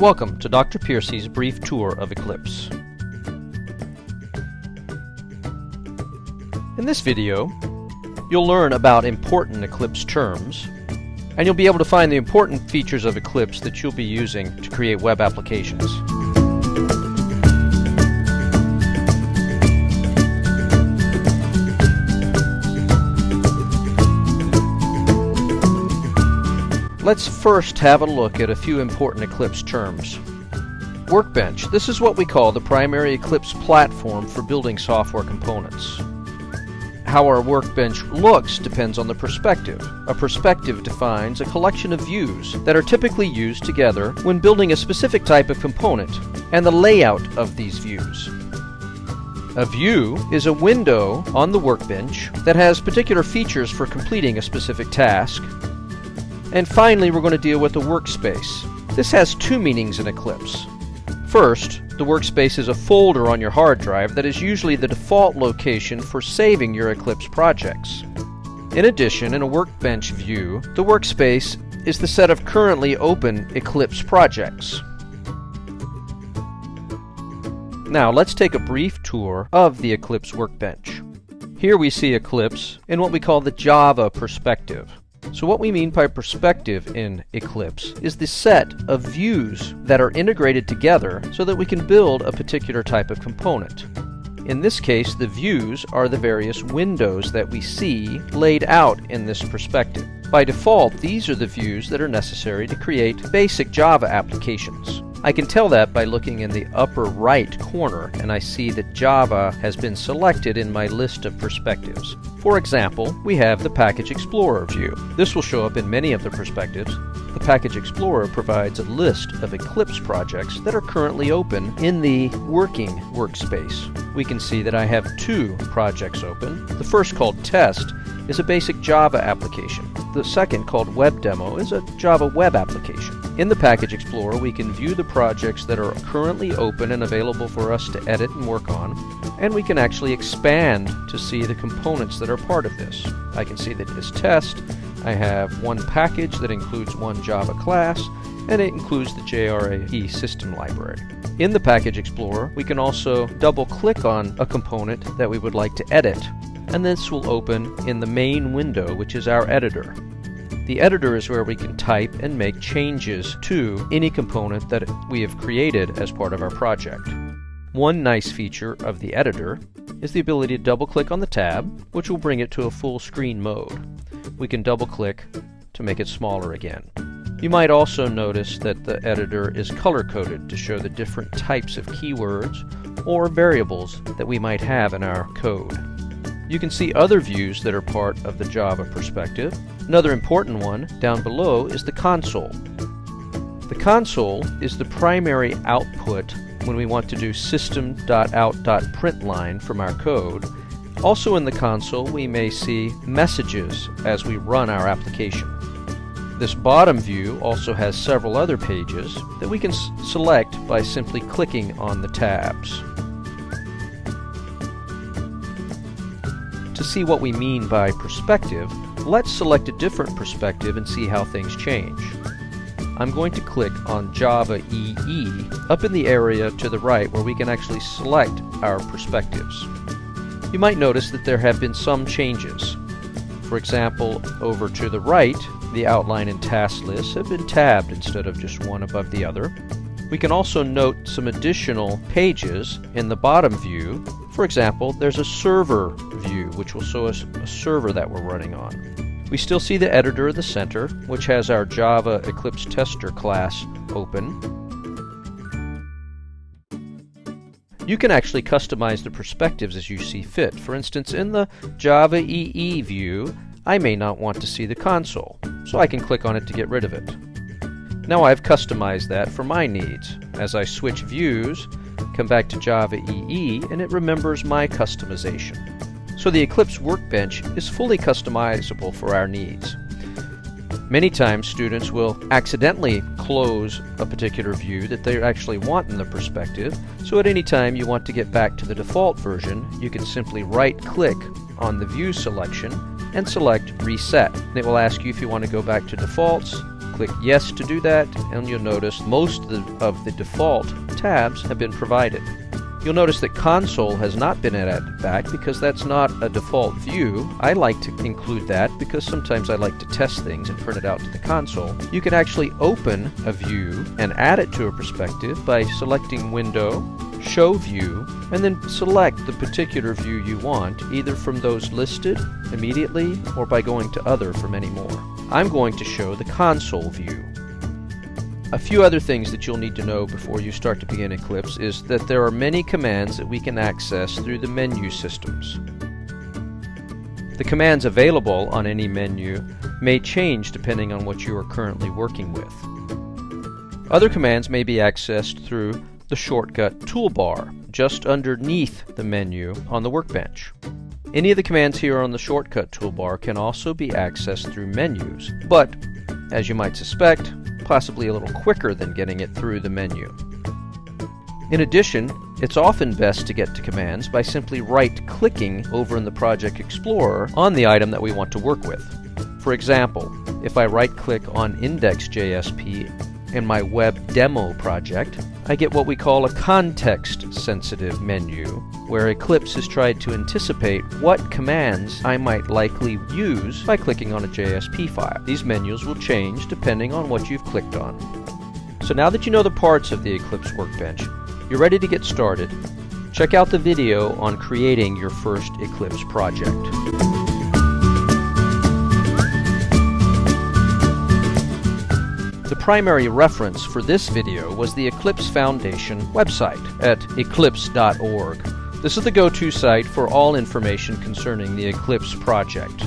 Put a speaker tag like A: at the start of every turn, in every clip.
A: Welcome to Dr. Piercy's brief tour of Eclipse. In this video, you'll learn about important Eclipse terms, and you'll be able to find the important features of Eclipse that you'll be using to create web applications. Let's first have a look at a few important Eclipse terms. Workbench. This is what we call the primary Eclipse platform for building software components. How our workbench looks depends on the perspective. A perspective defines a collection of views that are typically used together when building a specific type of component, and the layout of these views. A view is a window on the workbench that has particular features for completing a specific task, and finally, we're going to deal with the workspace. This has two meanings in Eclipse. First, the workspace is a folder on your hard drive that is usually the default location for saving your Eclipse projects. In addition, in a workbench view, the workspace is the set of currently open Eclipse projects. Now let's take a brief tour of the Eclipse workbench. Here we see Eclipse in what we call the Java perspective. So what we mean by perspective in Eclipse is the set of views that are integrated together so that we can build a particular type of component. In this case, the views are the various windows that we see laid out in this perspective. By default, these are the views that are necessary to create basic Java applications. I can tell that by looking in the upper right corner and I see that Java has been selected in my list of perspectives. For example, we have the Package Explorer view. This will show up in many of the perspectives. The Package Explorer provides a list of Eclipse projects that are currently open in the working workspace. We can see that I have two projects open. The first called Test is a basic Java application. The second, called Web Demo, is a Java web application. In the Package Explorer, we can view the projects that are currently open and available for us to edit and work on, and we can actually expand to see the components that are part of this. I can see that as test, I have one package that includes one Java class, and it includes the JRE system library. In the Package Explorer, we can also double-click on a component that we would like to edit and this will open in the main window, which is our editor. The editor is where we can type and make changes to any component that we have created as part of our project. One nice feature of the editor is the ability to double-click on the tab, which will bring it to a full screen mode. We can double-click to make it smaller again. You might also notice that the editor is color-coded to show the different types of keywords or variables that we might have in our code. You can see other views that are part of the Java perspective. Another important one down below is the console. The console is the primary output when we want to do system.out.println from our code. Also in the console we may see messages as we run our application. This bottom view also has several other pages that we can select by simply clicking on the tabs. To see what we mean by perspective, let's select a different perspective and see how things change. I'm going to click on Java EE up in the area to the right where we can actually select our perspectives. You might notice that there have been some changes. For example, over to the right, the outline and task lists have been tabbed instead of just one above the other. We can also note some additional pages in the bottom view for example, there's a server view, which will show us a server that we're running on. We still see the editor in the center, which has our Java Eclipse Tester class open. You can actually customize the perspectives as you see fit. For instance, in the Java EE view, I may not want to see the console, so I can click on it to get rid of it. Now I've customized that for my needs. As I switch views, come back to Java EE, and it remembers my customization. So the Eclipse Workbench is fully customizable for our needs. Many times students will accidentally close a particular view that they actually want in the perspective, so at any time you want to get back to the default version, you can simply right-click on the view selection and select Reset. It will ask you if you want to go back to defaults, click Yes to do that, and you'll notice most of the, of the default tabs have been provided. You'll notice that console has not been added back because that's not a default view. I like to include that because sometimes I like to test things and print it out to the console. You can actually open a view and add it to a perspective by selecting Window, Show View, and then select the particular view you want, either from those listed immediately or by going to Other for many more. I'm going to show the console view. A few other things that you'll need to know before you start to begin Eclipse is that there are many commands that we can access through the menu systems. The commands available on any menu may change depending on what you are currently working with. Other commands may be accessed through the shortcut toolbar just underneath the menu on the workbench. Any of the commands here on the shortcut toolbar can also be accessed through menus, but as you might suspect, possibly a little quicker than getting it through the menu. In addition, it's often best to get to commands by simply right-clicking over in the Project Explorer on the item that we want to work with. For example, if I right-click on Index.jsp in my web demo project, I get what we call a context-sensitive menu, where Eclipse has tried to anticipate what commands I might likely use by clicking on a JSP file. These menus will change depending on what you've clicked on. So now that you know the parts of the Eclipse Workbench, you're ready to get started. Check out the video on creating your first Eclipse project. The primary reference for this video was the Eclipse Foundation website at eclipse.org. This is the go-to site for all information concerning the Eclipse project.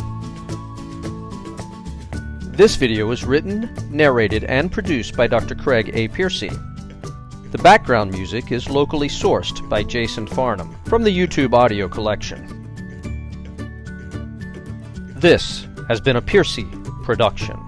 A: This video was written, narrated, and produced by Dr. Craig A. Piercy. The background music is locally sourced by Jason Farnham from the YouTube audio collection. This has been a Piercy production.